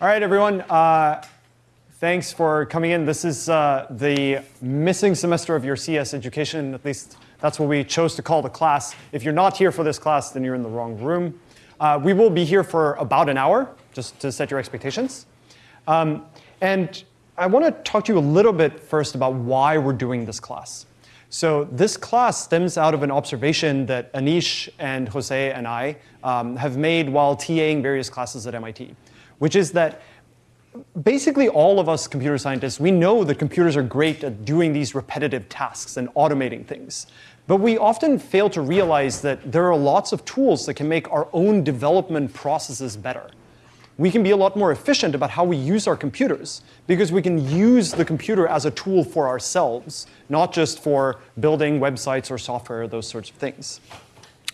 All right, everyone. Uh, thanks for coming in. This is uh, the missing semester of your CS education. At least that's what we chose to call the class. If you're not here for this class, then you're in the wrong room. Uh, we will be here for about an hour, just to set your expectations. Um, and I want to talk to you a little bit first about why we're doing this class. So this class stems out of an observation that Anish and Jose and I um, have made while TAing various classes at MIT which is that basically all of us computer scientists, we know that computers are great at doing these repetitive tasks and automating things. But we often fail to realize that there are lots of tools that can make our own development processes better. We can be a lot more efficient about how we use our computers because we can use the computer as a tool for ourselves, not just for building websites or software, or those sorts of things.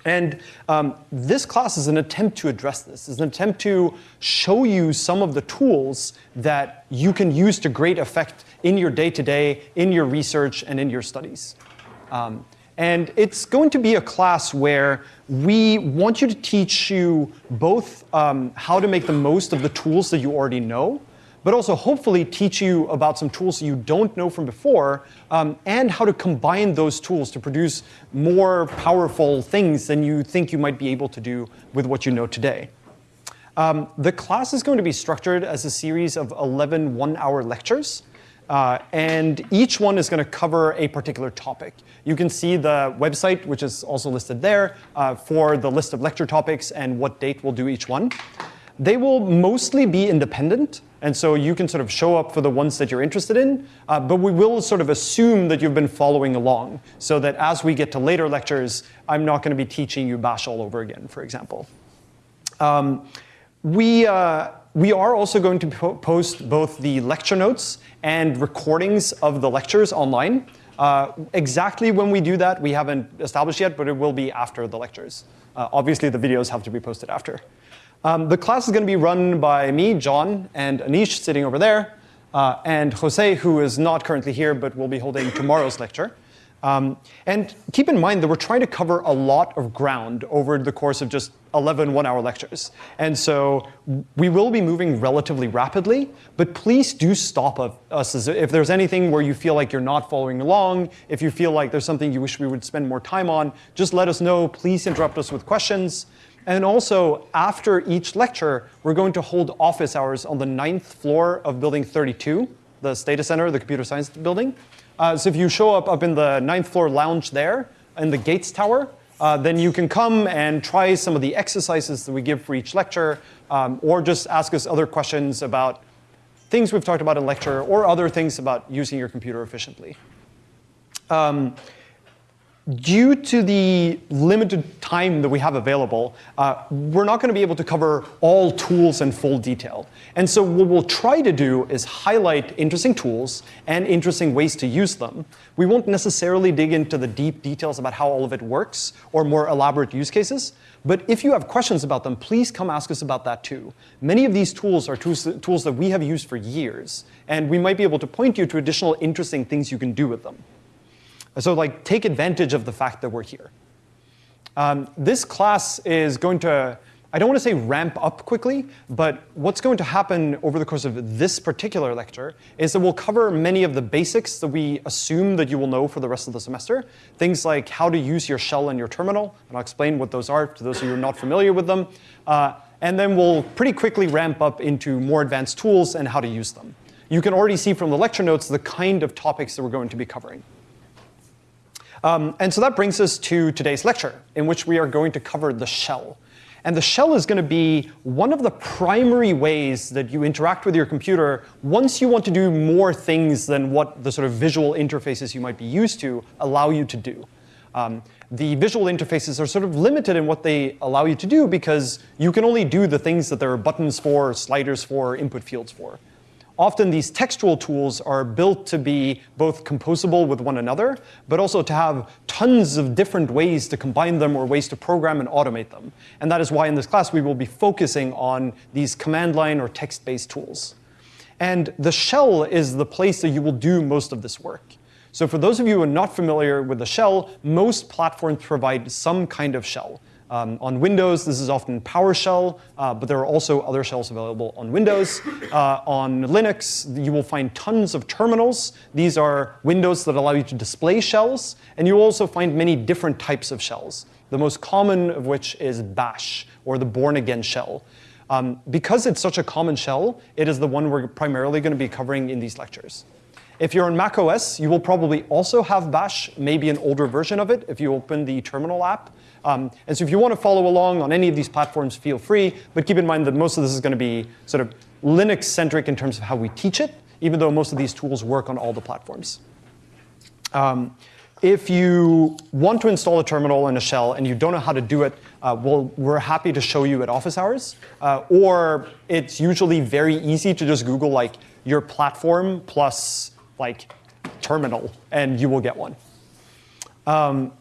And um, this class is an attempt to address this. It's an attempt to show you some of the tools that you can use to great effect in your day-to-day, -day, in your research, and in your studies. Um, and it's going to be a class where we want you to teach you both um, how to make the most of the tools that you already know, but also hopefully teach you about some tools you don't know from before um, and how to combine those tools to produce more powerful things than you think you might be able to do with what you know today. Um, the class is going to be structured as a series of 11 one-hour lectures. Uh, and each one is going to cover a particular topic. You can see the website, which is also listed there, uh, for the list of lecture topics and what date we'll do each one. They will mostly be independent, and so you can sort of show up for the ones that you're interested in, uh, but we will sort of assume that you've been following along so that as we get to later lectures, I'm not going to be teaching you Bash all over again, for example. Um, we, uh, we are also going to po post both the lecture notes and recordings of the lectures online. Uh, exactly when we do that, we haven't established yet, but it will be after the lectures. Uh, obviously, the videos have to be posted after. Um, the class is going to be run by me, Jon, and Anish sitting over there, uh, and Jose, who is not currently here but will be holding tomorrow's lecture. Um, and keep in mind that we're trying to cover a lot of ground over the course of just 11 one-hour lectures. And so we will be moving relatively rapidly, but please do stop us if there's anything where you feel like you're not following along, if you feel like there's something you wish we would spend more time on, just let us know. Please interrupt us with questions. And also, after each lecture, we're going to hold office hours on the ninth floor of building 32, the Stata Center, the computer science building. Uh, so if you show up up in the ninth floor lounge there, in the Gates Tower, uh, then you can come and try some of the exercises that we give for each lecture, um, or just ask us other questions about things we've talked about in lecture, or other things about using your computer efficiently. Um, due to the limited time that we have available, uh, we're not going to be able to cover all tools in full detail. And so what we'll try to do is highlight interesting tools and interesting ways to use them. We won't necessarily dig into the deep details about how all of it works or more elaborate use cases. But if you have questions about them, please come ask us about that too. Many of these tools are tools, tools that we have used for years. And we might be able to point you to additional interesting things you can do with them. So like take advantage of the fact that we're here. Um, this class is going to, I don't want to say ramp up quickly, but what's going to happen over the course of this particular lecture is that we'll cover many of the basics that we assume that you will know for the rest of the semester. Things like how to use your shell and your terminal, and I'll explain what those are to those of you who are not familiar with them. Uh, and then we'll pretty quickly ramp up into more advanced tools and how to use them. You can already see from the lecture notes the kind of topics that we're going to be covering. Um, and so that brings us to today's lecture, in which we are going to cover the shell. And the shell is going to be one of the primary ways that you interact with your computer once you want to do more things than what the sort of visual interfaces you might be used to allow you to do. Um, the visual interfaces are sort of limited in what they allow you to do because you can only do the things that there are buttons for, sliders for, input fields for often these textual tools are built to be both composable with one another, but also to have tons of different ways to combine them or ways to program and automate them. And that is why in this class we will be focusing on these command line or text-based tools. And the shell is the place that you will do most of this work. So for those of you who are not familiar with the shell, most platforms provide some kind of shell. Um, on Windows, this is often PowerShell, uh, but there are also other shells available on Windows. Uh, on Linux, you will find tons of terminals. These are windows that allow you to display shells, and you will also find many different types of shells, the most common of which is Bash, or the Bourne-again shell. Um, because it's such a common shell, it is the one we're primarily going to be covering in these lectures. If you're on macOS, you will probably also have Bash, maybe an older version of it if you open the terminal app. Um, and so if you want to follow along on any of these platforms, feel free. But keep in mind that most of this is going to be sort of Linux-centric in terms of how we teach it, even though most of these tools work on all the platforms. Um, if you want to install a terminal and a shell and you don't know how to do it, uh, well, we're happy to show you at office hours. Uh, or it's usually very easy to just Google like your platform plus like terminal, and you will get one. Um,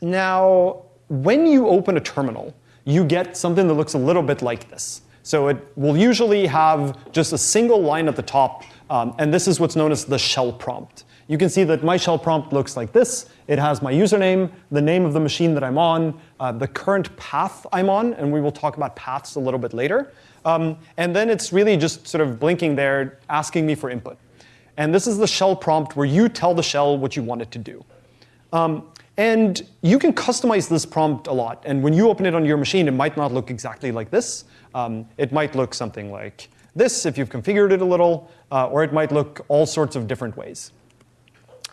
now, when you open a terminal, you get something that looks a little bit like this. So it will usually have just a single line at the top, um, and this is what's known as the shell prompt. You can see that my shell prompt looks like this. It has my username, the name of the machine that I'm on, uh, the current path I'm on, and we will talk about paths a little bit later. Um, and then it's really just sort of blinking there, asking me for input. And this is the shell prompt where you tell the shell what you want it to do. Um, and you can customize this prompt a lot. And when you open it on your machine, it might not look exactly like this. Um, it might look something like this if you've configured it a little, uh, or it might look all sorts of different ways.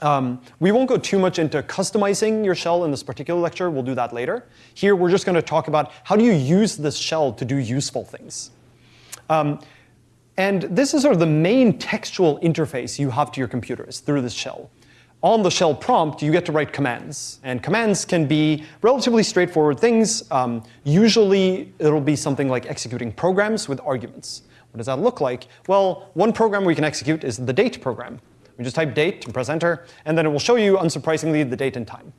Um, we won't go too much into customizing your shell in this particular lecture. We'll do that later. Here, we're just going to talk about how do you use this shell to do useful things. Um, and this is sort of the main textual interface you have to your computers through this shell on the shell prompt, you get to write commands. And commands can be relatively straightforward things. Um, usually, it'll be something like executing programs with arguments. What does that look like? Well, one program we can execute is the date program. We just type date and press enter, and then it will show you, unsurprisingly, the date and time.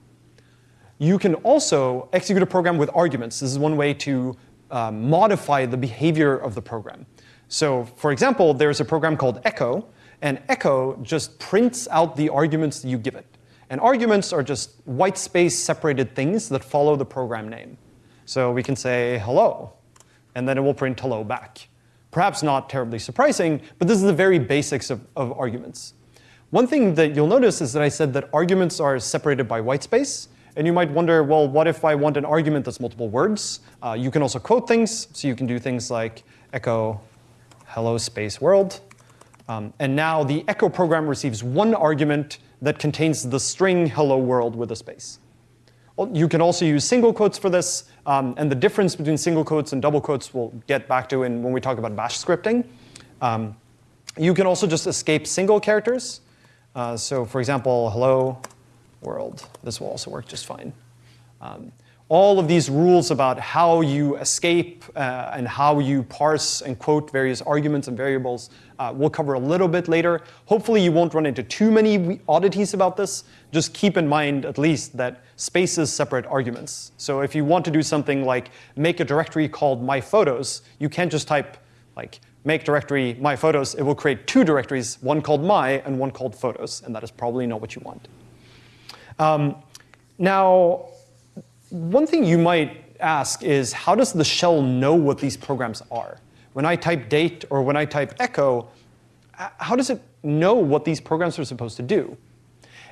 You can also execute a program with arguments. This is one way to uh, modify the behavior of the program. So for example, there's a program called echo, and echo just prints out the arguments you give it. And arguments are just white space separated things that follow the program name. So we can say hello, and then it will print hello back. Perhaps not terribly surprising, but this is the very basics of, of arguments. One thing that you'll notice is that I said that arguments are separated by white space. And you might wonder, well, what if I want an argument that's multiple words? Uh, you can also quote things, so you can do things like echo hello space world. Um, and now the echo program receives one argument that contains the string hello world with a space. You can also use single quotes for this, um, and the difference between single quotes and double quotes we'll get back to in, when we talk about bash scripting. Um, you can also just escape single characters. Uh, so for example, hello world. This will also work just fine. All of these rules about how you escape uh, and how you parse and quote various arguments and variables uh, we'll cover a little bit later. Hopefully you won't run into too many oddities about this. Just keep in mind at least that spaces separate arguments. So if you want to do something like make a directory called my photos, you can't just type like make directory my photos. It will create two directories, one called my and one called photos, and that is probably not what you want. Um, now, one thing you might ask is how does the shell know what these programs are? When I type date or when I type echo, how does it know what these programs are supposed to do?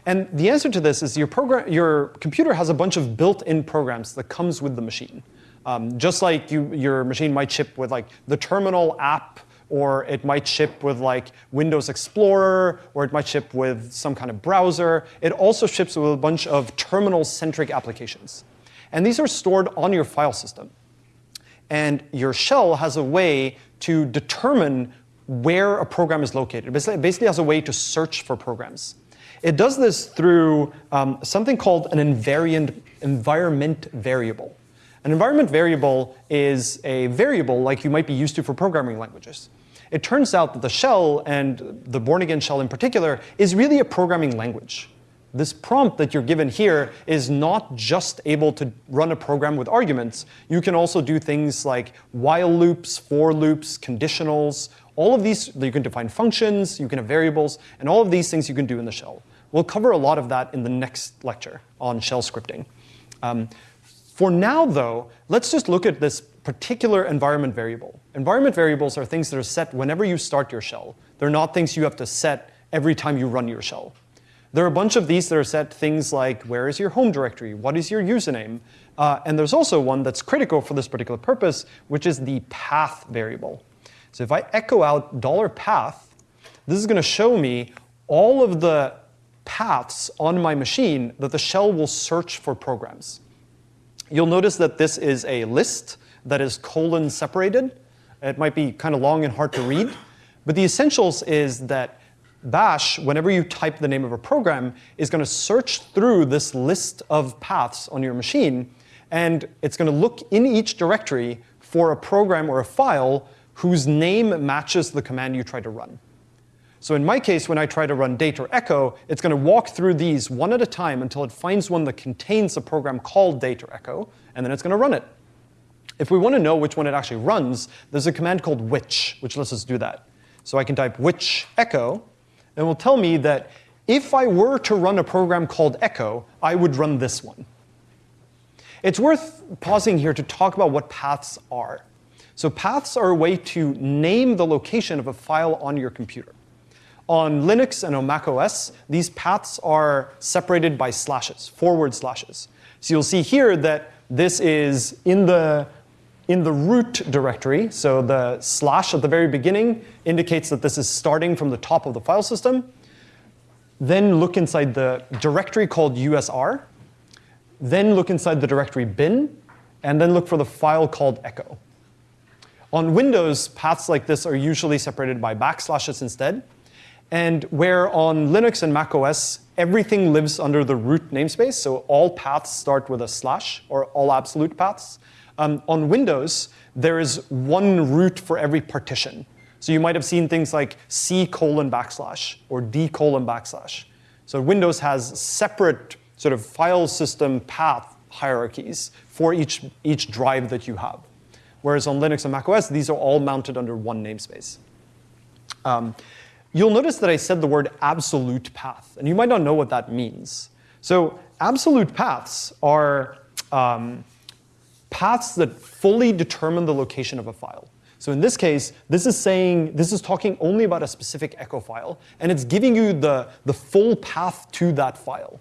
And the answer to this is your, program, your computer has a bunch of built-in programs that comes with the machine. Um, just like you, your machine might ship with like the terminal app, or it might ship with like Windows Explorer, or it might ship with some kind of browser. It also ships with a bunch of terminal-centric applications. And these are stored on your file system. And your shell has a way to determine where a program is located. It basically has a way to search for programs. It does this through um, something called an invariant environment variable. An environment variable is a variable like you might be used to for programming languages. It turns out that the shell, and the Bourne-again shell in particular, is really a programming language this prompt that you're given here is not just able to run a program with arguments. You can also do things like while loops, for loops, conditionals. All of these, you can define functions, you can have variables, and all of these things you can do in the shell. We'll cover a lot of that in the next lecture on shell scripting. Um, For now, though, let's just look at this particular environment variable. Environment variables are things that are set whenever you start your shell. They're not things you have to set every time you run your shell. There are a bunch of these that are set things like where is your home directory, what is your username, uh, and there's also one that's critical for this particular purpose, which is the path variable. So if I echo out $path, this is going to show me all of the paths on my machine that the shell will search for programs. You'll notice that this is a list that is colon separated. It might be kind of long and hard to read, but the essentials is that Bash, whenever you type the name of a program, is going to search through this list of paths on your machine, and it's going to look in each directory for a program or a file whose name matches the command you try to run. So in my case, when I try to run date or echo, it's going to walk through these one at a time until it finds one that contains a program called date or echo, and then it's going to run it. If we want to know which one it actually runs, there's a command called which, which lets us do that. So I can type which echo, and will tell me that if I were to run a program called echo, I would run this one. It's worth pausing here to talk about what paths are. So paths are a way to name the location of a file on your computer. On Linux and on Mac OS, these paths are separated by slashes, forward slashes. So you'll see here that this is in the, in the root directory. So the slash at the very beginning indicates that this is starting from the top of the file system. Then look inside the directory called USR. Then look inside the directory bin. And then look for the file called echo. On Windows, paths like this are usually separated by backslashes instead. And where on Linux and Mac OS, everything lives under the root namespace, so all paths start with a slash, or all absolute paths. Um, on Windows, there is one root for every partition. So you might have seen things like C colon backslash, or D colon backslash. So Windows has separate sort of file system path hierarchies for each, each drive that you have. Whereas on Linux and Mac OS, these are all mounted under one namespace. Um, You'll notice that I said the word absolute path, and you might not know what that means. So absolute paths are um, paths that fully determine the location of a file. So in this case, this is saying, this is talking only about a specific echo file, and it's giving you the, the full path to that file.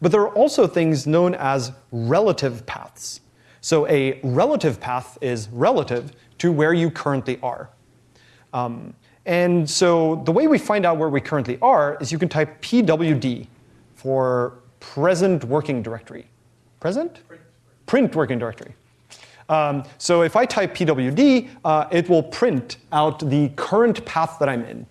But there are also things known as relative paths. So a relative path is relative to where you currently are. Um, and so the way we find out where we currently are is you can type pwd for present working directory. Present? Print, working directory. Um, so if I type pwd, uh, it will print out the current path that I'm in.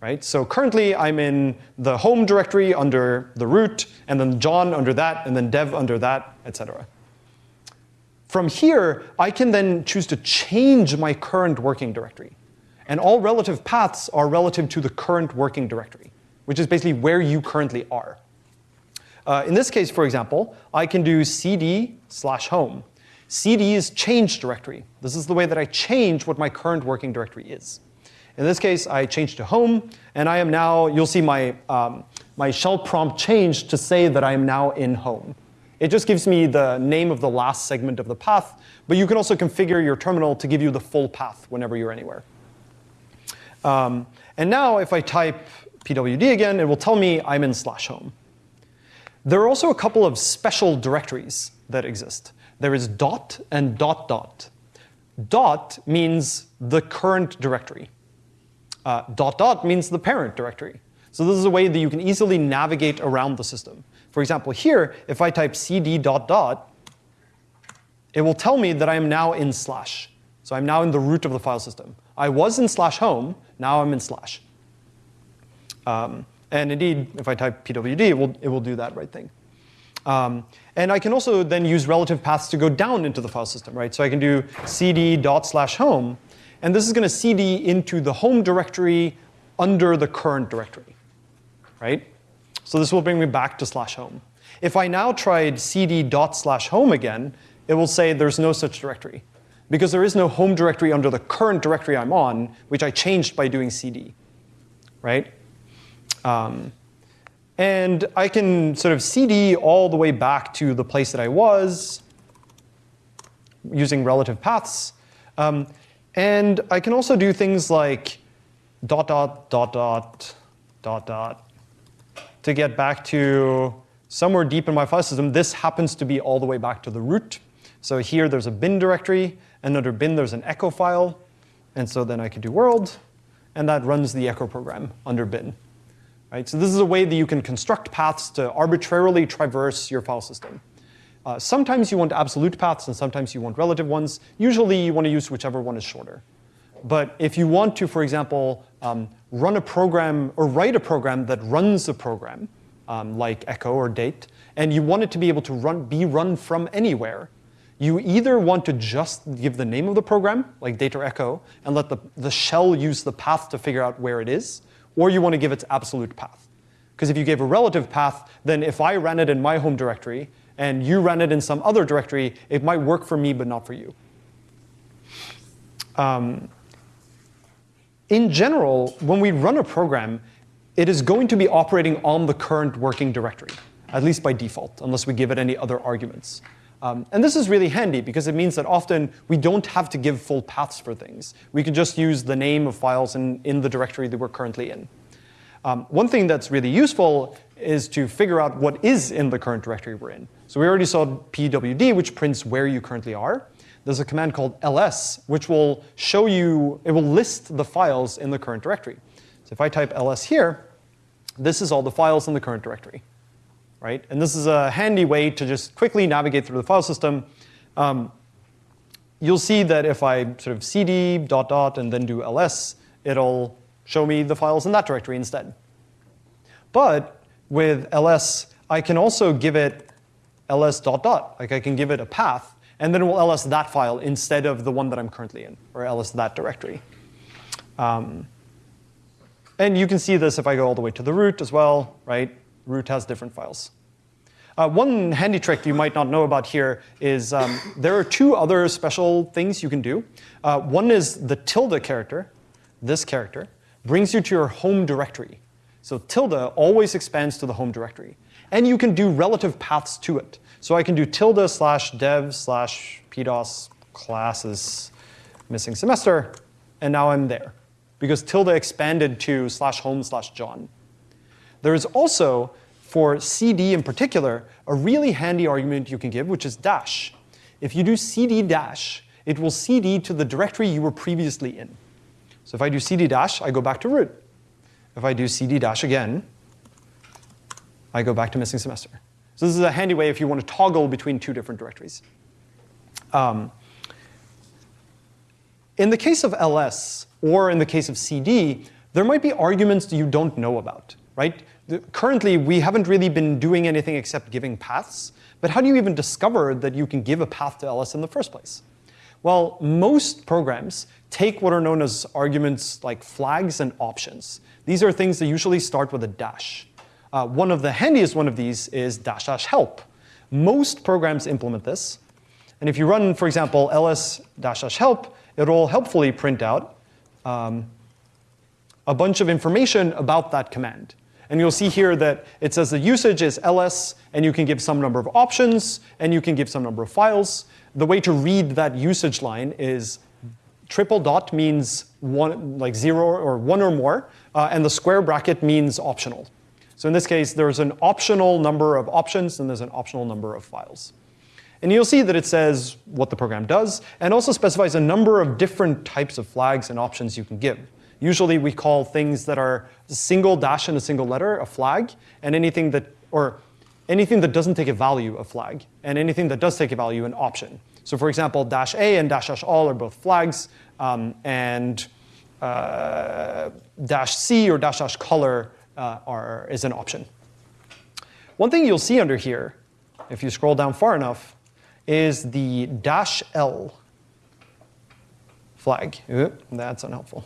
Right? So currently I'm in the home directory under the root, and then jon under that, and then dev under that, etc. From here, I can then choose to change my current working directory. And all relative paths are relative to the current working directory, which is basically where you currently are. Uh, in this case, for example, I can do cd slash home. cd is change directory. This is the way that I change what my current working directory is. In this case, I change to home, and I am now, you'll see my, um, my shell prompt change to say that I am now in home. It just gives me the name of the last segment of the path, but you can also configure your terminal to give you the full path whenever you're anywhere. Um, and now if I type pwd again, it will tell me I'm in slash home. There are also a couple of special directories that exist. There is dot and dot dot. Dot means the current directory. Uh, dot dot means the parent directory. So this is a way that you can easily navigate around the system. For example, here, if I type cd dot dot, it will tell me that I am now in slash. So I'm now in the root of the file system. I was in slash home, now I'm in slash. Um, and indeed, if I type pwd, it will, it will do that right thing. Um, and I can also then use relative paths to go down into the file system, right? So I can do cd dot slash home, and this is going to cd into the home directory under the current directory, right? So this will bring me back to slash home. If I now tried cd dot slash home again, it will say there's no such directory because there is no home directory under the current directory I'm on, which I changed by doing cd, right? Um, and I can sort of cd all the way back to the place that I was. using relative paths. Um, and I can also do things like dot, dot, dot, dot, dot, dot, to get back to somewhere deep in my file system. This happens to be all the way back to the root. So here there's a bin directory, and under bin there's an echo file. And so then I could do world, and that runs the echo program under bin. Right? So this is a way that you can construct paths to arbitrarily traverse your file system. Uh, sometimes you want absolute paths, and sometimes you want relative ones. Usually you want to use whichever one is shorter. But if you want to, for example, um, run a program or write a program that runs a program, um, like echo or date, and you want it to be able to run, be run from anywhere, you either want to just give the name of the program, like date or echo, and let the, the shell use the path to figure out where it is, or you want to give its absolute path. Because if you gave a relative path, then if I ran it in my home directory and you ran it in some other directory, it might work for me but not for you. Um, in general, when we run a program, it is going to be operating on the current working directory, at least by default, unless we give it any other arguments. Um, and this is really handy because it means that often we don't have to give full paths for things. We can just use the name of files in, in the directory that we're currently in. Um, one thing that's really useful is to figure out what is in the current directory we're in. So we already saw pwd, which prints where you currently are there's a command called ls, which will show you, it will list the files in the current directory. So if I type ls here, this is all the files in the current directory, right? And this is a handy way to just quickly navigate through the file system. Um, you'll see that if I sort of cd dot dot and then do ls, it'll show me the files in that directory instead. But with ls, I can also give it ls dot dot. Like I can give it a path and then we'll ls that file instead of the one that I'm currently in, or ls that directory. Um, and you can see this if I go all the way to the root as well, right? Root has different files. Uh, one handy trick you might not know about here is um, there are two other special things you can do. Uh, one is the tilde character, this character, brings you to your home directory. So tilde always expands to the home directory. And you can do relative paths to it. So I can do tilde slash dev slash pdos classes missing semester, and now I'm there. Because tilde expanded to slash home slash jon. There is also, for cd in particular, a really handy argument you can give, which is dash. If you do cd dash, it will cd to the directory you were previously in. So if I do cd dash, I go back to root. If I do cd dash again, I go back to missing semester. So this is a handy way if you want to toggle between two different directories. Um, in the case of ls, or in the case of cd, there might be arguments that you don't know about, right? The, currently, we haven't really been doing anything except giving paths. But how do you even discover that you can give a path to ls in the first place? Well, most programs take what are known as arguments like flags and options. These are things that usually start with a dash. Uh, one of the handiest one of these is dash dash help. Most programs implement this. And if you run, for example, ls dash dash help, it'll helpfully print out um, a bunch of information about that command. And you'll see here that it says the usage is ls, and you can give some number of options, and you can give some number of files. The way to read that usage line is triple dot means one, like zero or one or more, uh, and the square bracket means optional. So in this case, there's an optional number of options and there's an optional number of files. And you'll see that it says what the program does and also specifies a number of different types of flags and options you can give. Usually we call things that are single dash and a single letter a flag, and anything that, or anything that doesn't take a value a flag, and anything that does take a value an option. So for example, dash A and dash dash all are both flags, um, and uh, dash C or dash dash color uh, are, is an option. One thing you'll see under here, if you scroll down far enough, is the dash L flag. That's unhelpful.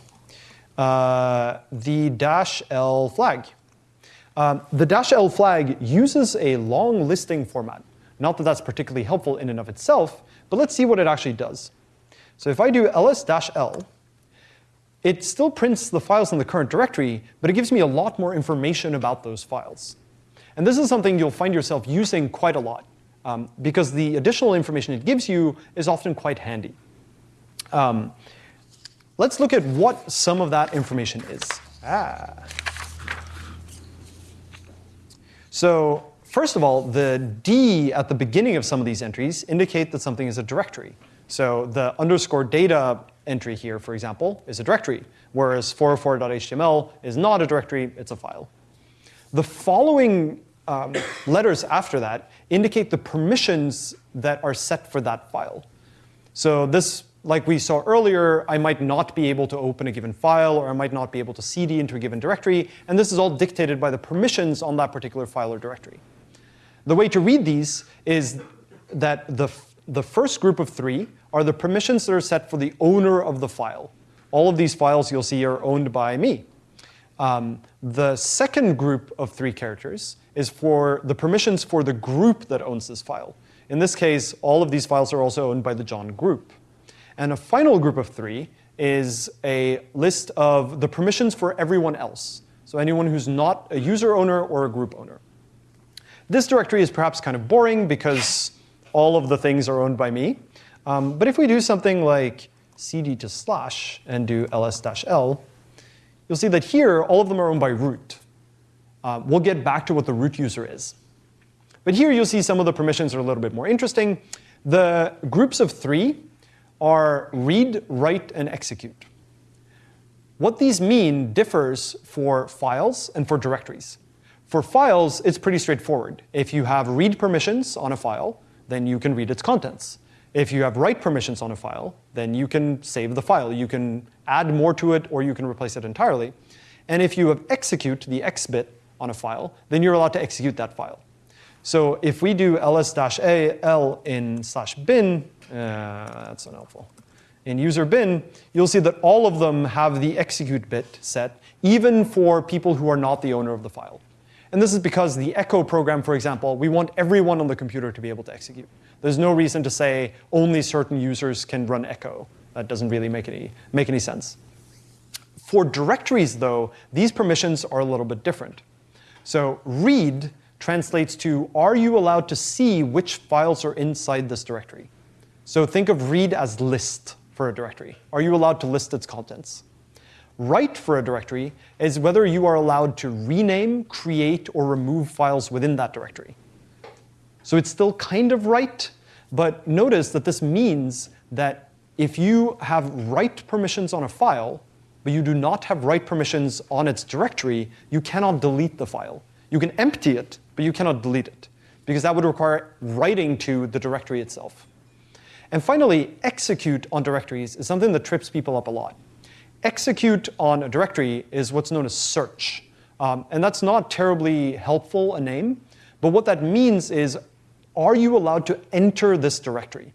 Uh, the dash L flag. Um, the dash L flag uses a long listing format. Not that that's particularly helpful in and of itself, but let's see what it actually does. So if I do ls-l, it still prints the files in the current directory, but it gives me a lot more information about those files. And this is something you'll find yourself using quite a lot. um, because the additional information it gives you is often quite handy. Um, let's look at what some of that information is. Ah. So first of all, the D at the beginning of some of these entries indicate that something is a directory. So the underscore data entry here, for example, is a directory, whereas 404.html is not a directory, it's a file. The following um, letters after that indicate the permissions that are set for that file. So this, like we saw earlier, I might not be able to open a given file, or I might not be able to cd into a given directory, and this is all dictated by the permissions on that particular file or directory. The way to read these is that the, the first group of three are the permissions that are set for the owner of the file. All of these files you'll see are owned by me. Um, the second group of three characters is for the permissions for the group that owns this file. In this case, all of these files are also owned by the jon group. And a final group of three is a list of the permissions for everyone else. So anyone who's not a user owner or a group owner. This directory is perhaps kind of boring because all of the things are owned by me. Um, but if we do something like cd to slash and do ls-l, you'll see that here all of them are owned by root. Uh, we'll get back to what the root user is. But here you'll see some of the permissions are a little bit more interesting. The groups of three are read, write, and execute. What these mean differs for files and for directories. For files, it's pretty straightforward. If you have read permissions on a file, then you can read its contents. If you have write permissions on a file, then you can save the file. You can add more to it, or you can replace it entirely. And if you have execute, the x bit on a file, then you're allowed to execute that file. So if we do ls-a l in slash bin, uh, that's unhelpful. In user bin, you'll see that all of them have the execute bit set, even for people who are not the owner of the file. And this is because the echo program, for example, we want everyone on the computer to be able to execute. There's no reason to say only certain users can run echo. That doesn't really make any, make any sense. For directories, though, these permissions are a little bit different. So read translates to, are you allowed to see which files are inside this directory? So think of read as list for a directory. Are you allowed to list its contents? Write for a directory is whether you are allowed to rename, create, or remove files within that directory. So it's still kind of write, but notice that this means that if you have write permissions on a file, but you do not have write permissions on its directory, you cannot delete the file. You can empty it, but you cannot delete it, because that would require writing to the directory itself. And finally, execute on directories is something that trips people up a lot execute on a directory is what's known as search. Um, and that's not terribly helpful a name. But what that means is, are you allowed to enter this directory?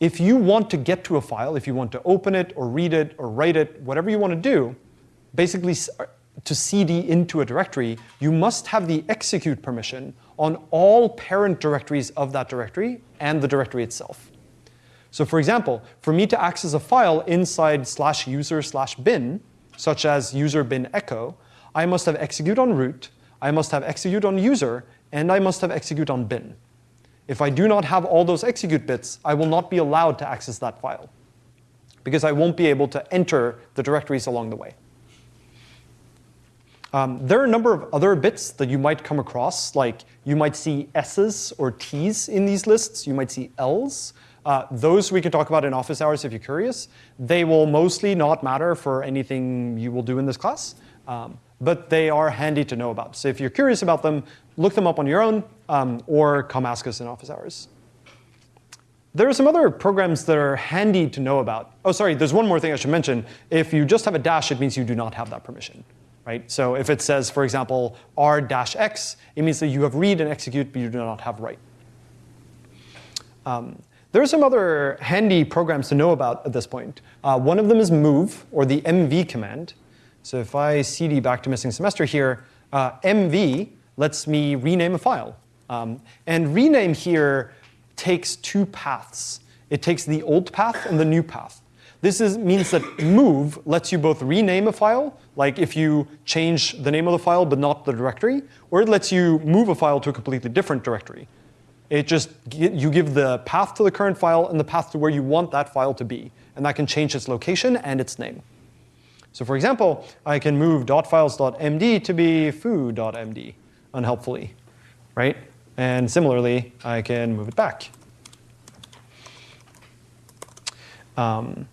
If you want to get to a file, if you want to open it or read it or write it, whatever you want to do, basically uh, to cd into a directory, you must have the execute permission on all parent directories of that directory and the directory itself. So for example, for me to access a file inside slash user slash bin, such as user bin echo, I must have execute on root, I must have execute on user, and I must have execute on bin. If I do not have all those execute bits, I will not be allowed to access that file because I won't be able to enter the directories along the way. Um, there are a number of other bits that you might come across, like you might see S's or T's in these lists, you might see L's. Uh, those we can talk about in office hours if you're curious. They will mostly not matter for anything you will do in this class, um, but they are handy to know about. So if you're curious about them, look them up on your own um, or come ask us in office hours. There are some other programs that are handy to know about. Oh, sorry, there's one more thing I should mention. If you just have a dash, it means you do not have that permission. Right? So if it says, for example, r-x, it means that you have read and execute, but you do not have write. Um, there are some other handy programs to know about at this point. Uh, one of them is move, or the mv command. So if I cd back to missing semester here, uh, mv lets me rename a file. Um, and rename here takes two paths. It takes the old path and the new path. This is, means that move lets you both rename a file, like if you change the name of the file but not the directory, or it lets you move a file to a completely different directory. It just you give the path to the current file and the path to where you want that file to be, and that can change its location and its name. So for example, I can move .files.md to be foo.md unhelpfully, right? And similarly, I can move it back. Um,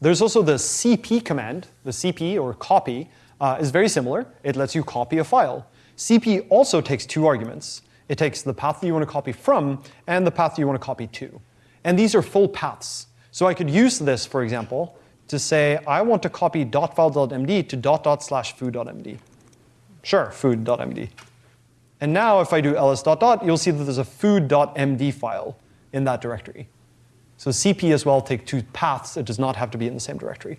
there's also the cp command. The cp, or copy, uh, is very similar. It lets you copy a file. cp also takes two arguments. It takes the path that you want to copy from and the path that you want to copy to. And these are full paths. So I could use this, for example, to say I want to copy .file.md to dot dot slash foo.md. Sure, food.md. And now if I do ls dot dot, you'll see that there's a food.md file in that directory. So CP as well take two paths. It does not have to be in the same directory.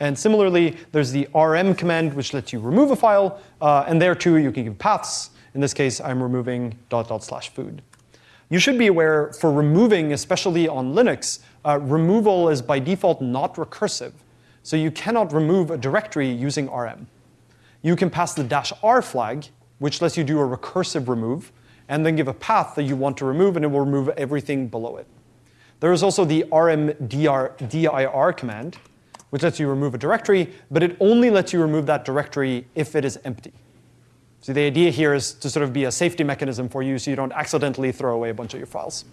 And similarly, there's the rm command, which lets you remove a file. Uh, and there too, you can give paths. In this case, I'm removing dot dot slash food. You should be aware for removing, especially on Linux, uh, removal is by default not recursive. So you cannot remove a directory using rm. You can pass the dash r flag, which lets you do a recursive remove, and then give a path that you want to remove, and it will remove everything below it. There is also the rmdir command, which lets you remove a directory, but it only lets you remove that directory if it is empty. So the idea here is to sort of be a safety mechanism for you so you don't accidentally throw away a bunch of your files.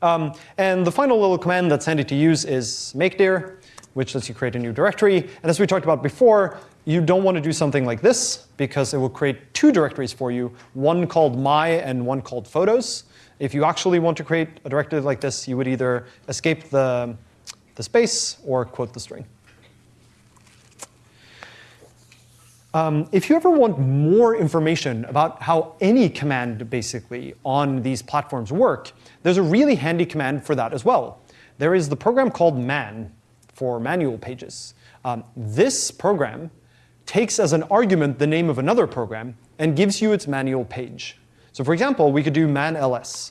Um, and the final little command that's handy to use is makedir, which lets you create a new directory. And as we talked about before, you don't want to do something like this because it will create two directories for you, one called my and one called photos. If you actually want to create a directory like this, you would either escape the, the space or quote the string. Um, if you ever want more information about how any command basically on these platforms work, there's a really handy command for that as well. There is the program called man for manual pages. Um, this program takes as an argument the name of another program and gives you its manual page. So for example, we could do man ls.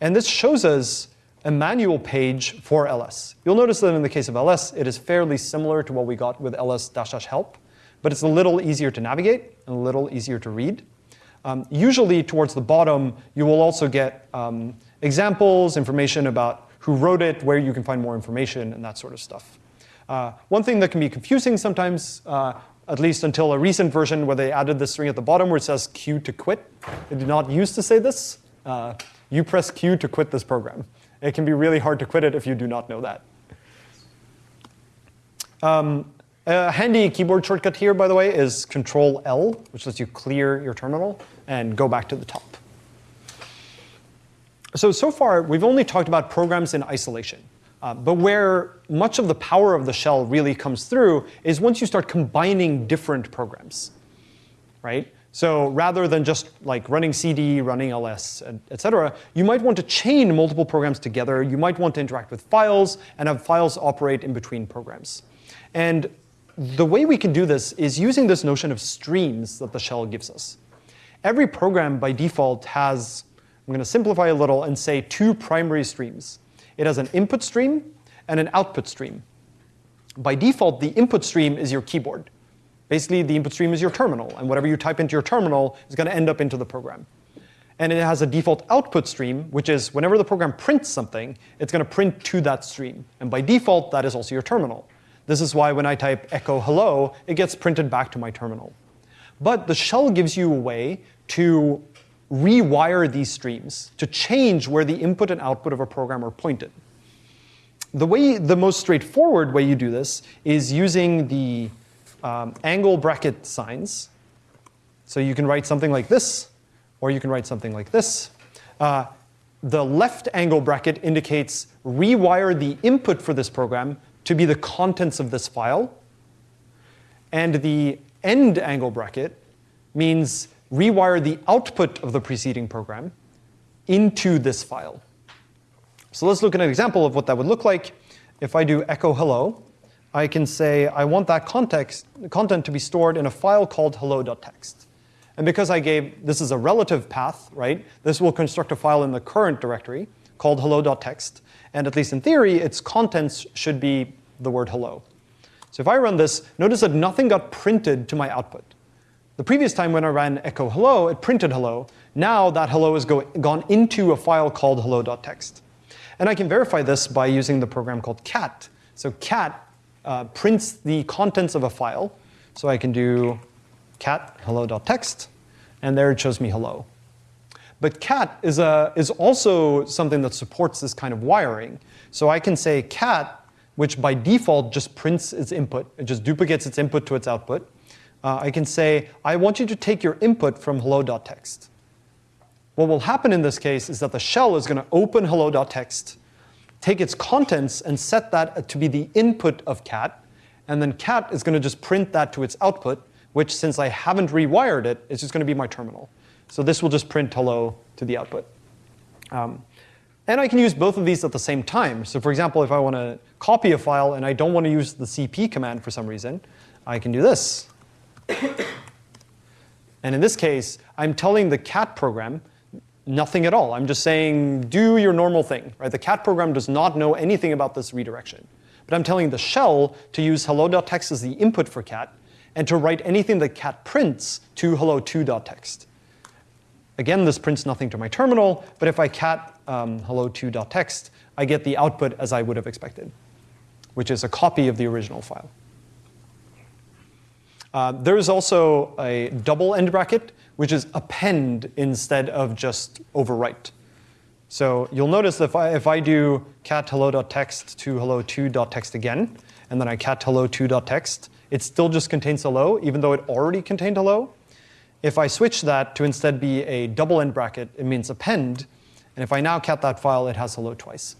And this shows us a manual page for ls. You'll notice that in the case of ls, it is fairly similar to what we got with ls-help but it's a little easier to navigate and a little easier to read. Um, usually towards the bottom, you will also get um, examples, information about who wrote it, where you can find more information, and that sort of stuff. Uh, one thing that can be confusing sometimes, uh, at least until a recent version where they added this string at the bottom where it says Q to quit. They did not used to say this. Uh, you press Q to quit this program. It can be really hard to quit it if you do not know that. Um, a handy keyboard shortcut here, by the way, is Control L, which lets you clear your terminal and go back to the top. So, so far, we've only talked about programs in isolation. Uh, but where much of the power of the shell really comes through is once you start combining different programs, right? So rather than just like running CD, running ls, et cetera, you might want to chain multiple programs together. You might want to interact with files and have files operate in between programs. And the way we can do this is using this notion of streams that the shell gives us. Every program by default has, I'm going to simplify a little and say two primary streams. It has an input stream and an output stream. By default, the input stream is your keyboard. Basically, the input stream is your terminal, and whatever you type into your terminal is going to end up into the program. And it has a default output stream, which is whenever the program prints something, it's going to print to that stream. And by default, that is also your terminal. This is why when I type echo hello, it gets printed back to my terminal. But the shell gives you a way to rewire these streams, to change where the input and output of a program are pointed. The way, the most straightforward way you do this is using the um, angle bracket signs. So you can write something like this, or you can write something like this. Uh, the left angle bracket indicates rewire the input for this program to be the contents of this file. And the end angle bracket means rewire the output of the preceding program into this file. So let's look at an example of what that would look like. If I do echo hello, I can say I want that context, content to be stored in a file called hello.txt. And because I gave, this is a relative path, right? This will construct a file in the current directory called hello.txt. And at least in theory, its contents should be the word hello. So if I run this, notice that nothing got printed to my output. The previous time when I ran echo hello, it printed hello. Now that hello has go, gone into a file called hello.txt. And I can verify this by using the program called cat. So cat uh, prints the contents of a file. So I can do cat hello.txt, and there it shows me hello. But cat is, a, is also something that supports this kind of wiring. So I can say cat, which by default just prints its input. It just duplicates its input to its output. Uh, I can say, I want you to take your input from hello.txt. What will happen in this case is that the shell is going to open hello.txt, take its contents and set that to be the input of cat, and then cat is going to just print that to its output, which since I haven't rewired it, is just going to be my terminal. So this will just print hello to the output. Um, and I can use both of these at the same time. So for example, if I want to copy a file and I don't want to use the cp command for some reason, I can do this. and in this case, I'm telling the cat program nothing at all. I'm just saying, do your normal thing. Right? The cat program does not know anything about this redirection. But I'm telling the shell to use hello.txt as the input for cat and to write anything that cat prints to hello2.txt. Again, this prints nothing to my terminal, but if I cat um, hello2.txt, I get the output as I would have expected, which is a copy of the original file. Uh, there is also a double end bracket, which is append instead of just overwrite. So you'll notice that if I, if I do cat hello.txt to hello2.txt again, and then I cat hello2.txt, it still just contains hello, even though it already contained hello. If I switch that to instead be a double end bracket, it means append. And if I now cat that file, it has hello twice.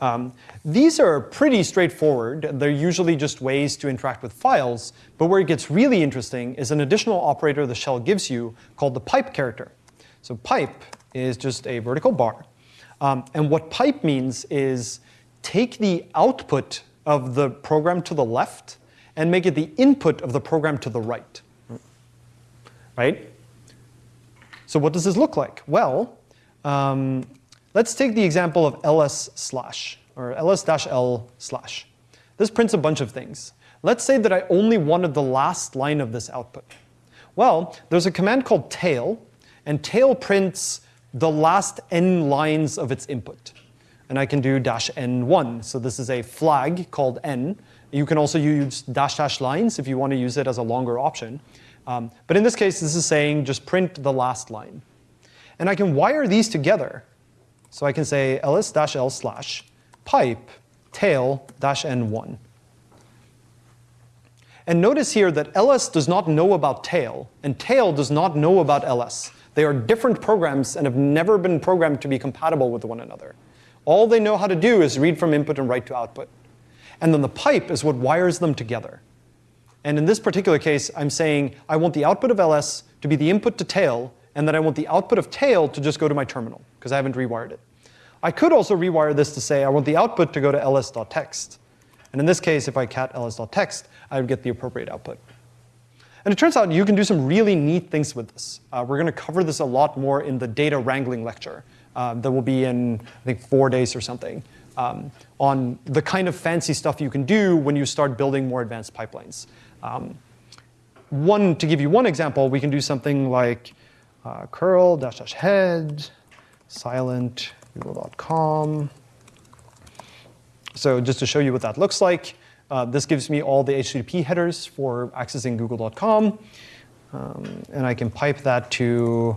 Um, these are pretty straightforward. They're usually just ways to interact with files. But where it gets really interesting is an additional operator the shell gives you called the pipe character. So pipe is just a vertical bar. Um, and what pipe means is take the output of the program to the left and make it the input of the program to the right right? So what does this look like? Well, um, let's take the example of ls slash, or ls dash l slash. This prints a bunch of things. Let's say that I only wanted the last line of this output. Well, there's a command called tail, and tail prints the last n lines of its input. And I can do dash n1. So this is a flag called n. You can also use dash dash lines if you want to use it as a longer option. Um, but in this case, this is saying just print the last line. And I can wire these together. So I can say ls dash l slash pipe tail dash n1. And notice here that ls does not know about tail, and tail does not know about ls. They are different programs and have never been programmed to be compatible with one another. All they know how to do is read from input and write to output. And then the pipe is what wires them together. And in this particular case, I'm saying I want the output of ls to be the input to tail, and then I want the output of tail to just go to my terminal, because I haven't rewired it. I could also rewire this to say I want the output to go to ls.txt. And in this case, if I cat ls.txt, I would get the appropriate output. And it turns out you can do some really neat things with this. Uh, we're going to cover this a lot more in the data wrangling lecture uh, that will be in, I think, four days or something, um, on the kind of fancy stuff you can do when you start building more advanced pipelines. Um, one, to give you one example, we can do something like uh, curl dash dash head silent google.com. So just to show you what that looks like, uh, this gives me all the HTTP headers for accessing google.com. Um, and I can pipe that to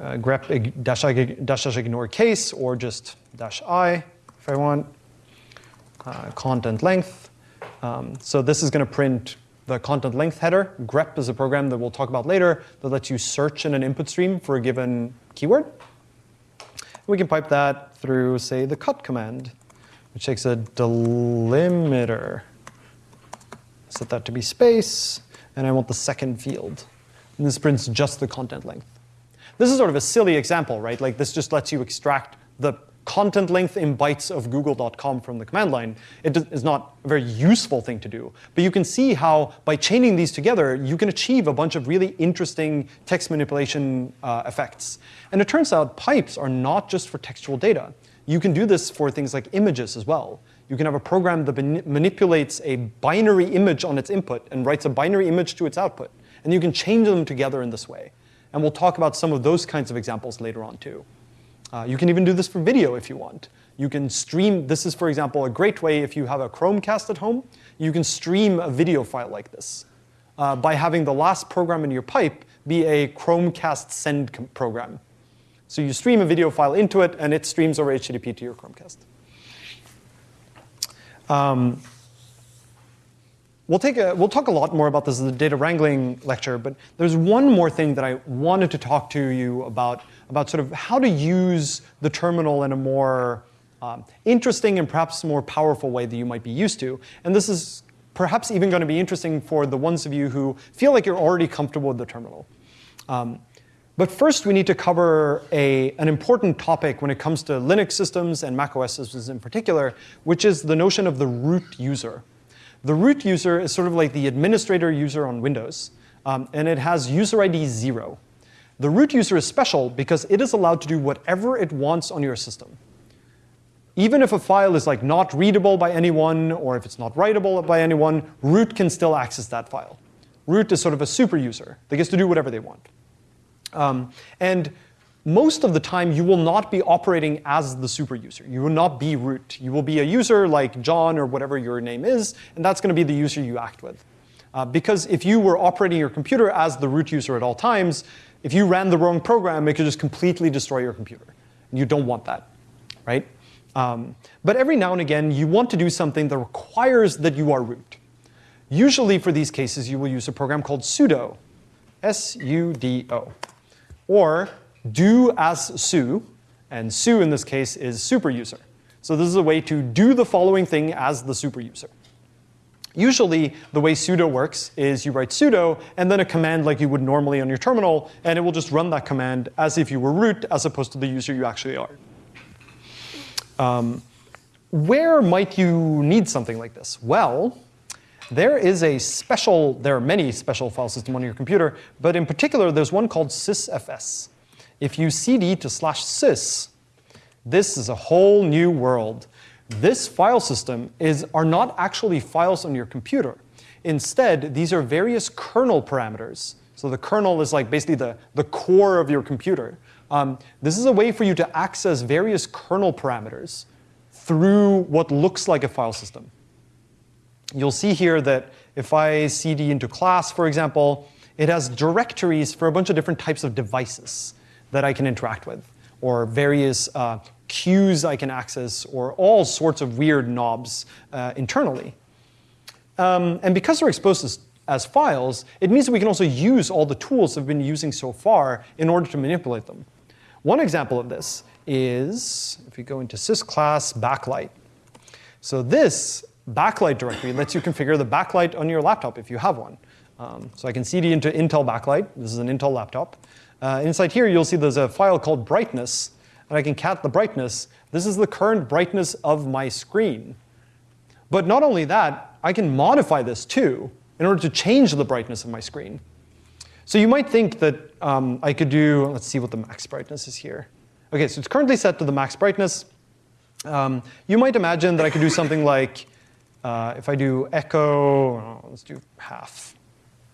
uh, grep dash, dash, dash ignore case or just dash i if I want. Uh, content length. Um, so this is going to print the content length header. grep is a program that we'll talk about later that lets you search in an input stream for a given keyword. We can pipe that through, say, the cut command, which takes a delimiter. Set that to be space, and I want the second field. And this prints just the content length. This is sort of a silly example, right? Like this just lets you extract the content length in bytes of google.com from the command line, it is not a very useful thing to do. But you can see how by chaining these together, you can achieve a bunch of really interesting text manipulation uh, effects. And it turns out pipes are not just for textual data. You can do this for things like images as well. You can have a program that manipulates a binary image on its input and writes a binary image to its output. And you can change them together in this way. And we'll talk about some of those kinds of examples later on too. Uh, you can even do this for video if you want. You can stream, this is for example a great way if you have a Chromecast at home, you can stream a video file like this uh, by having the last program in your pipe be a Chromecast send program. So you stream a video file into it and it streams over HTTP to your Chromecast. Um, we'll, take a, we'll talk a lot more about this in the data wrangling lecture, but there's one more thing that I wanted to talk to you about, about sort of how to use the terminal in a more um, interesting and perhaps more powerful way that you might be used to. And this is perhaps even going to be interesting for the ones of you who feel like you're already comfortable with the terminal. Um, but first, we need to cover a, an important topic when it comes to Linux systems and Mac OS systems in particular, which is the notion of the root user. The root user is sort of like the administrator user on Windows, um, and it has user ID 0. The root user is special because it is allowed to do whatever it wants on your system. Even if a file is like not readable by anyone, or if it's not writable by anyone, root can still access that file. Root is sort of a super user that gets to do whatever they want. Um, and most of the time, you will not be operating as the super user. You will not be root. You will be a user like Jon or whatever your name is, and that's going to be the user you act with. Uh, because if you were operating your computer as the root user at all times, if you ran the wrong program, it could just completely destroy your computer. And you don't want that, right? Um, but every now and again, you want to do something that requires that you are root. Usually for these cases, you will use a program called sudo, S-U-D-O or do as su, and su in this case is super user. So this is a way to do the following thing as the super user. Usually, the way sudo works is you write sudo and then a command like you would normally on your terminal, and it will just run that command as if you were root as opposed to the user you actually are. Um, where might you need something like this? Well, there is a special, there are many special file systems on your computer, but in particular, there's one called sysfs. If you cd to slash sys, this is a whole new world. This file system is, are not actually files on your computer. Instead, these are various kernel parameters. So the kernel is like basically the, the core of your computer. Um, this is a way for you to access various kernel parameters through what looks like a file system you'll see here that if I cd into class, for example, it has directories for a bunch of different types of devices that I can interact with, or various uh, I can access, or all sorts of weird knobs uh, internally. Um, and because they're exposed as, as files, it means that we can also use all the tools we've been using so far in order to manipulate them. One example of this is, if we go into sysclass backlight. So this backlight directory lets you configure the backlight on your laptop if you have one. Um, so I can cd into Intel backlight. This is an Intel laptop. Uh, inside here, you'll see there's a file called brightness, and I can cat the brightness. This is the current brightness of my screen. But not only that, I can modify this too in order to change the brightness of my screen. So you might think that um, I could do, let's see what the max brightness is here. OK, so it's currently set to the max brightness. Um, you might imagine that I could do something like uh, if I do echo, oh, let's do half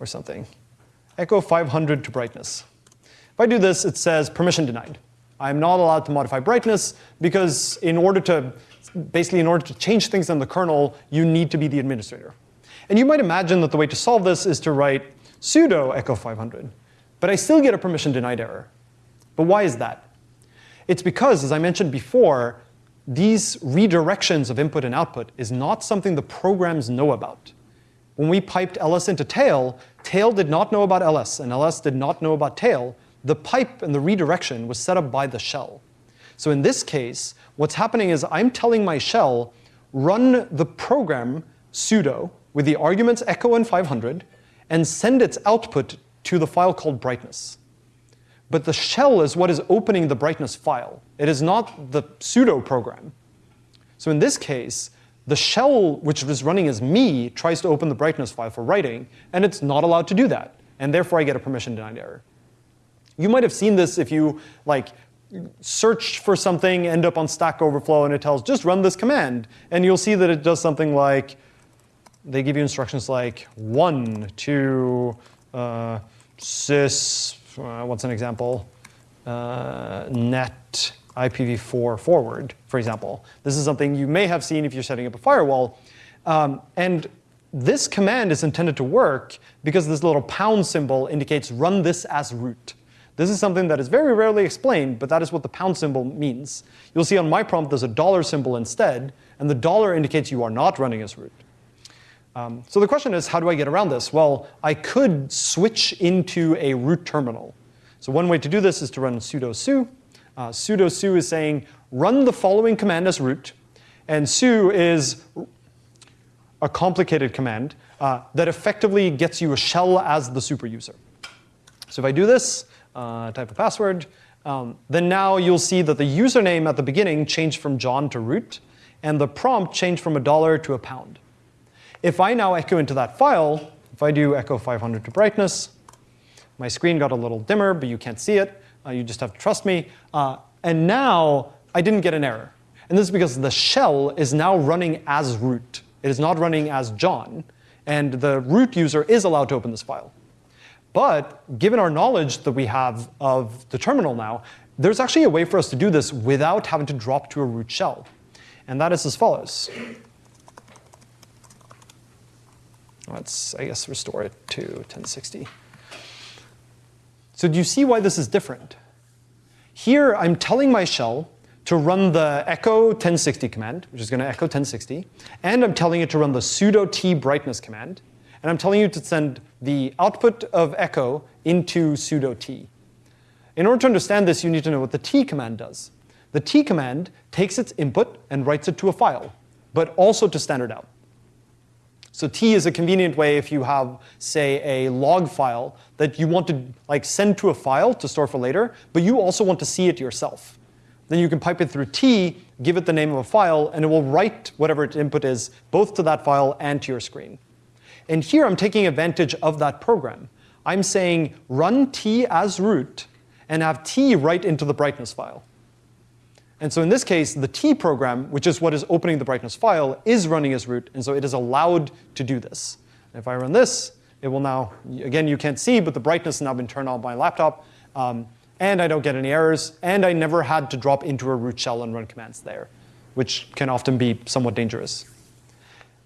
or something. Echo 500 to brightness. If I do this, it says permission denied. I'm not allowed to modify brightness because in order to, basically in order to change things in the kernel, you need to be the administrator. And you might imagine that the way to solve this is to write sudo echo 500. But I still get a permission denied error. But why is that? It's because, as I mentioned before, these redirections of input and output is not something the programs know about. When we piped ls into tail, tail did not know about ls, and ls did not know about tail. The pipe and the redirection was set up by the shell. So in this case, what's happening is I'm telling my shell, run the program sudo with the arguments echo and 500, and send its output to the file called brightness. But the shell is what is opening the brightness file. It is not the sudo program. So in this case, the shell, which is running as me, tries to open the brightness file for writing, and it's not allowed to do that. And therefore, I get a permission denied error. You might have seen this if you like search for something, end up on Stack Overflow, and it tells just run this command. And you'll see that it does something like, they give you instructions like one, two, uh, sys, uh, what's an example? Uh, net IPv4 forward, for example. This is something you may have seen if you're setting up a firewall. Um, and this command is intended to work because this little pound symbol indicates run this as root. This is something that is very rarely explained, but that is what the pound symbol means. You'll see on my prompt there's a dollar symbol instead, and the dollar indicates you are not running as root. Um, so the question is, how do I get around this? Well, I could switch into a root terminal. So one way to do this is to run sudo su. Uh, sudo su is saying, run the following command as root. And su is a complicated command uh, that effectively gets you a shell as the super user. So if I do this, uh, type a password, um, then now you'll see that the username at the beginning changed from Jon to root, and the prompt changed from a dollar to a pound. If I now echo into that file, if I do echo 500 to brightness, my screen got a little dimmer, but you can't see it. Uh, you just have to trust me. Uh, and now I didn't get an error. And this is because the shell is now running as root. It is not running as Jon. And the root user is allowed to open this file. But given our knowledge that we have of the terminal now, there's actually a way for us to do this without having to drop to a root shell. And that is as follows. Let's, I guess, restore it to 1060. So do you see why this is different? Here, I'm telling my shell to run the echo 1060 command, which is going to echo 1060, and I'm telling it to run the sudo tee brightness command, and I'm telling you to send the output of echo into sudo tee. In order to understand this, you need to know what the tee command does. The tee command takes its input and writes it to a file, but also to standard out. So tee is a convenient way if you have, say, a log file that you want to like send to a file to store for later, but you also want to see it yourself. Then you can pipe it through tee, give it the name of a file, and it will write whatever its input is both to that file and to your screen. And here I'm taking advantage of that program. I'm saying run tee as root and have tee write into the brightness file. And so in this case, the tee program, which is what is opening the brightness file, is running as root, and so it is allowed to do this. And if I run this, it will now, again, you can't see, but the brightness has now been turned on my laptop, um, and I don't get any errors, and I never had to drop into a root shell and run commands there, which can often be somewhat dangerous.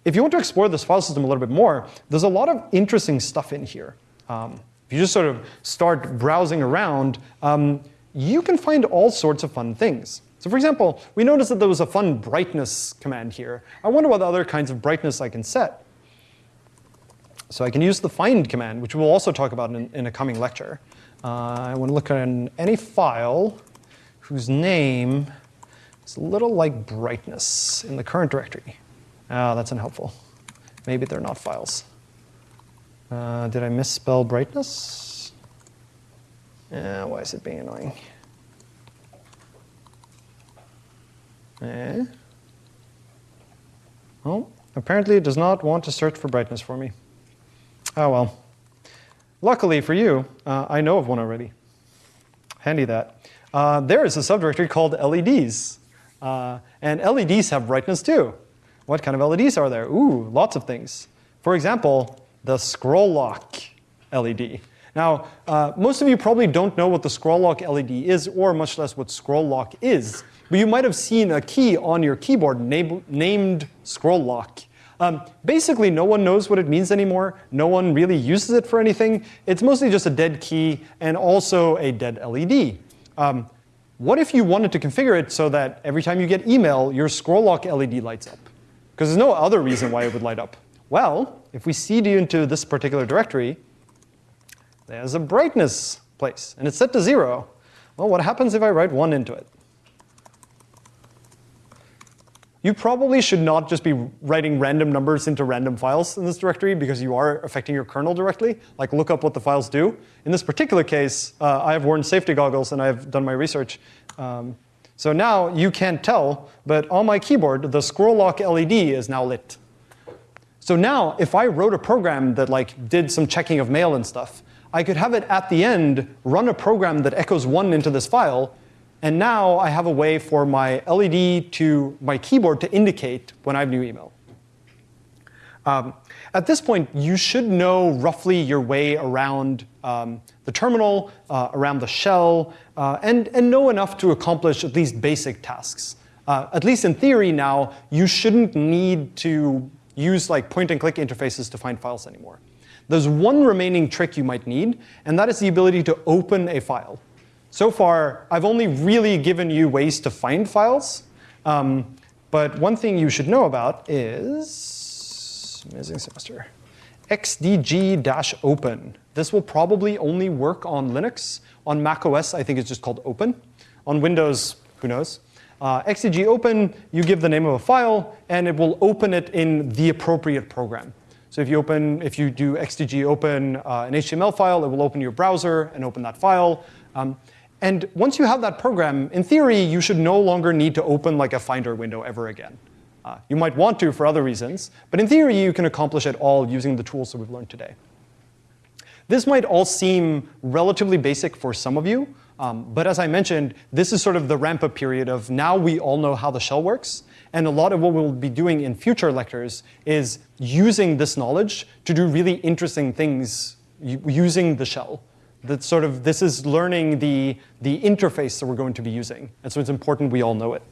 If you want to explore this file system a little bit more, there's a lot of interesting stuff in here. Um, if you just sort of start browsing around, um, you can find all sorts of fun things. So for example, we noticed that there was a fun brightness command here. I wonder what other kinds of brightness I can set. So I can use the find command, which we'll also talk about in, in a coming lecture. Uh, I want to look at any file whose name is a little like brightness in the current directory. Oh, that's unhelpful. Maybe they're not files. Uh, did I misspell brightness? Yeah, why is it being annoying? Eh? Oh, apparently it does not want to search for brightness for me. Oh well. Luckily for you, uh, I know of one already. Handy that. Uh, there is a subdirectory called LEDs. Uh, and LEDs have brightness too. What kind of LEDs are there? Ooh, lots of things. For example, the scroll lock LED. Now, uh, most of you probably don't know what the scroll lock LED is, or much less what scroll lock is. But you might have seen a key on your keyboard named scroll lock. Um, basically, no one knows what it means anymore. No one really uses it for anything. It's mostly just a dead key and also a dead LED. Um, what if you wanted to configure it so that every time you get email, your scroll lock LED lights up? Because there's no other reason why it would light up. Well, if we cd into this particular directory, there's a brightness place, and it's set to zero. Well, what happens if I write one into it? You probably should not just be writing random numbers into random files in this directory because you are affecting your kernel directly. Like look up what the files do. In this particular case, uh, I have worn safety goggles and I've done my research. Um, so now you can't tell, but on my keyboard, the scroll lock LED is now lit. So now if I wrote a program that like did some checking of mail and stuff, I could have it at the end run a program that echoes one into this file and now I have a way for my LED to my keyboard to indicate when I have new email. Um, at this point, you should know roughly your way around um, the terminal, uh, around the shell, uh, and, and know enough to accomplish at least basic tasks. Uh, at least in theory now, you shouldn't need to use like point and click interfaces to find files anymore. There's one remaining trick you might need, and that is the ability to open a file. So far, I've only really given you ways to find files. Um, but one thing you should know about is, amazing semester, xdg-open. This will probably only work on Linux. On Mac OS, I think it's just called open. On Windows, who knows? Uh, xdg open, you give the name of a file, and it will open it in the appropriate program. So if you open, if you do xdg open uh, an HTML file, it will open your browser and open that file. Um, and once you have that program, in theory, you should no longer need to open like a Finder window ever again. Uh, you might want to for other reasons, but in theory, you can accomplish it all using the tools that we've learned today. This might all seem relatively basic for some of you, um, but as I mentioned, this is sort of the ramp-up period of now we all know how the shell works, and a lot of what we'll be doing in future lectures is using this knowledge to do really interesting things using the shell. That sort of, this is learning the, the interface that we're going to be using, and so it's important we all know it.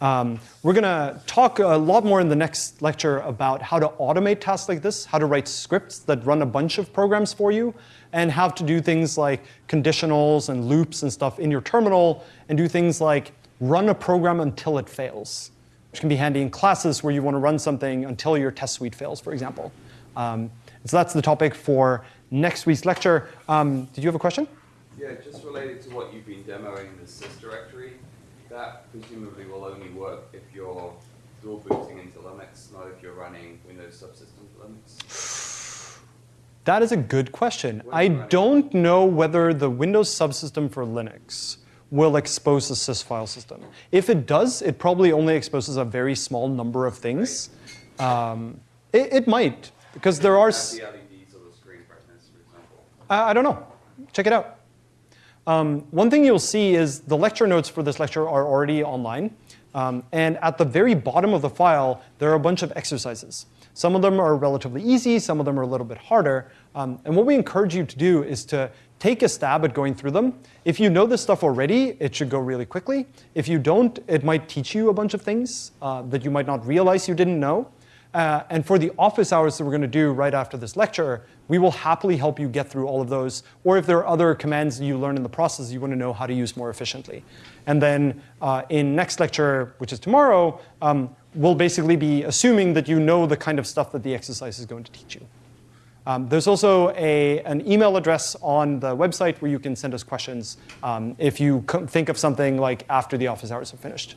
Um, we're going to talk a lot more in the next lecture about how to automate tasks like this, how to write scripts that run a bunch of programs for you, and how to do things like conditionals and loops and stuff in your terminal, and do things like run a program until it fails, which can be handy in classes where you want to run something until your test suite fails, for example. Um, so that's the topic for next week's lecture. Um, did you have a question? Yeah, just related to what you've been demoing in the sys directory, that presumably will only work if you're dual booting into Linux, not if you're running Windows subsystem for Linux. That is a good question. I don't know whether the Windows subsystem for Linux will expose the sys file system. If it does, it probably only exposes a very small number of things. Um, it, it, might, because there are. The LEDs or the screen brightness, for example. I don't know. Check it out. Um, one thing you'll see is the lecture notes for this lecture are already online. Um, and at the very bottom of the file, there are a bunch of exercises. Some of them are relatively easy, some of them are a little bit harder. Um, and what we encourage you to do is to take a stab at going through them. If you know this stuff already, it should go really quickly. If you don't, it might teach you a bunch of things uh, that you might not realize you didn't know. Uh, and for the office hours that we're going to do right after this lecture, we will happily help you get through all of those. Or if there are other commands you learn in the process you want to know how to use more efficiently. And then uh, in next lecture, which is tomorrow, um, we'll basically be assuming that you know the kind of stuff that the exercise is going to teach you. Um, there's also a, an email address on the website where you can send us questions um, if you think of something like after the office hours are finished.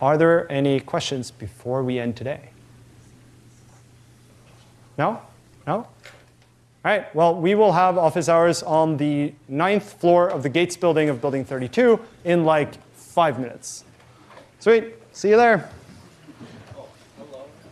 Are there any questions before we end today? No? No? All right, well, we will have office hours on the ninth floor of the Gates building of building 32 in like five minutes. Sweet, see you there.